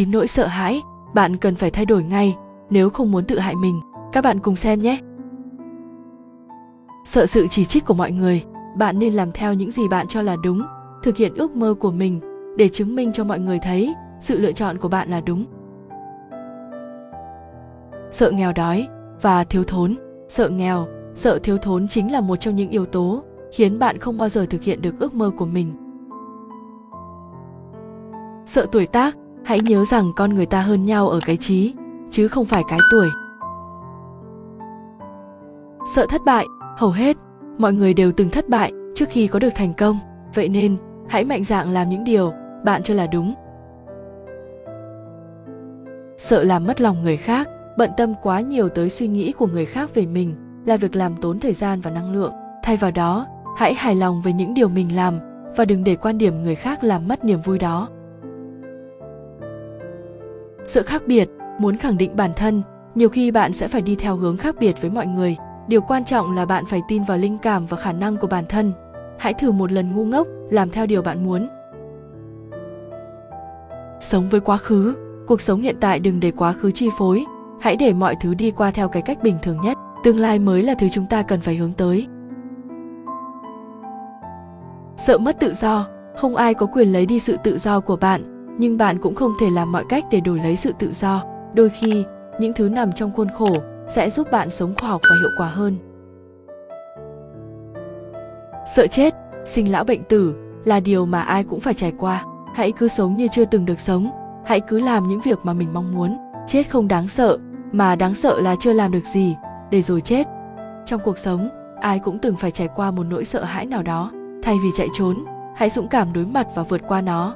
chín nỗi sợ hãi, bạn cần phải thay đổi ngay, nếu không muốn tự hại mình, các bạn cùng xem nhé. Sợ sự chỉ trích của mọi người, bạn nên làm theo những gì bạn cho là đúng, thực hiện ước mơ của mình, để chứng minh cho mọi người thấy, sự lựa chọn của bạn là đúng. Sợ nghèo đói và thiếu thốn, sợ nghèo, sợ thiếu thốn chính là một trong những yếu tố khiến bạn không bao giờ thực hiện được ước mơ của mình. Sợ tuổi tác hãy nhớ rằng con người ta hơn nhau ở cái trí, chứ không phải cái tuổi. Sợ thất bại, hầu hết, mọi người đều từng thất bại trước khi có được thành công. Vậy nên, hãy mạnh dạn làm những điều bạn cho là đúng. Sợ làm mất lòng người khác, bận tâm quá nhiều tới suy nghĩ của người khác về mình là việc làm tốn thời gian và năng lượng. Thay vào đó, hãy hài lòng với những điều mình làm và đừng để quan điểm người khác làm mất niềm vui đó sự khác biệt, muốn khẳng định bản thân, nhiều khi bạn sẽ phải đi theo hướng khác biệt với mọi người. Điều quan trọng là bạn phải tin vào linh cảm và khả năng của bản thân. Hãy thử một lần ngu ngốc, làm theo điều bạn muốn. Sống với quá khứ. Cuộc sống hiện tại đừng để quá khứ chi phối. Hãy để mọi thứ đi qua theo cái cách bình thường nhất. Tương lai mới là thứ chúng ta cần phải hướng tới. Sợ mất tự do. Không ai có quyền lấy đi sự tự do của bạn nhưng bạn cũng không thể làm mọi cách để đổi lấy sự tự do. Đôi khi, những thứ nằm trong khuôn khổ sẽ giúp bạn sống khoa học và hiệu quả hơn. Sợ chết, sinh lão bệnh tử là điều mà ai cũng phải trải qua. Hãy cứ sống như chưa từng được sống. Hãy cứ làm những việc mà mình mong muốn. Chết không đáng sợ, mà đáng sợ là chưa làm được gì để rồi chết. Trong cuộc sống, ai cũng từng phải trải qua một nỗi sợ hãi nào đó. Thay vì chạy trốn, hãy dũng cảm đối mặt và vượt qua nó.